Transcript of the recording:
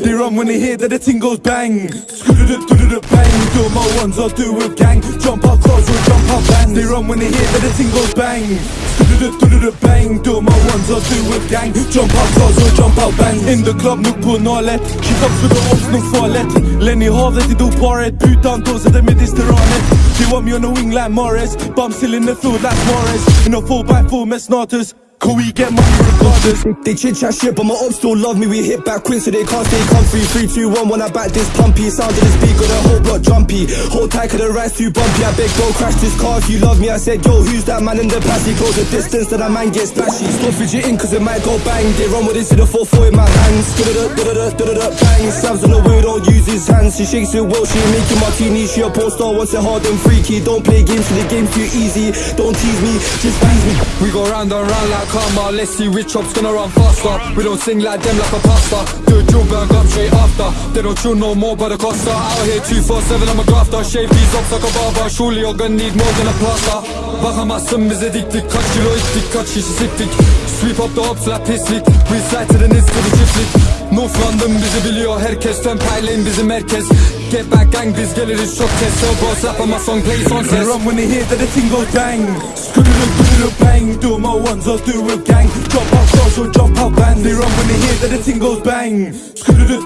They run when they hear that the ting goes bang. Bang. Do my ones or do with gang. Jump out cars or jump out bands. They run when they hear that the ting goes bang. Bang. Do my ones or do with gang. Jump out cars or jump out bands. In the club, no nuk på nalet. She comes with the ops, nuk farligt. Lenny havet i doparet. Putan dåser det mediterranet. They want me on the wing like Morris. Bum still in the field like Morris. In a 4x4 med snatus. Could we get money regardless? They chit chat shit, but my ops still love me. We hit back quick, so they can't stay comfy. Three, two, one. When I back this pumpy, sound of this beat got the whole block jumpy. Hold tight, cause the ride's too bumpy. I beg, bro, crash this car if you love me. I said, yo, who's that man in the past? He goes the distance that a man gets splashy. Stop fidgeting, cause it might go bang. They run with this to the 4 in my hands. Bang. Sam's on the way, don't use his hands. She shakes it well, she making martini. She a porn star, wants it hard and freaky. Don't play games, cause the game's too easy. Don't tease me, just please me. We go round and round like karma. Let's see which op's gonna run faster. We don't sing like them like a pasta. Do a drill bang up straight after. They don't chill no more but the costa. Out here 247 I'm a grafter. Shave these ops like a barber. Surely you're gonna need more than a plaster. Bakamazsın bize diktik. Kaç kilo içtik, kaç şişe siktik. Sweep up the ops like pislik. We slide to the nits to the çiftlik. North London bizi biliyor herkes. Tön paylayın bizim merkez. Get back gang biz geliriz çok kez. So bro slap on my song play son They ses. run when they hear that the ting goes bang. Skududut, bang. Do my ones or do with gang. Jump out cars or jump out bands. They run when they hear that the ting goes bang. Skududut,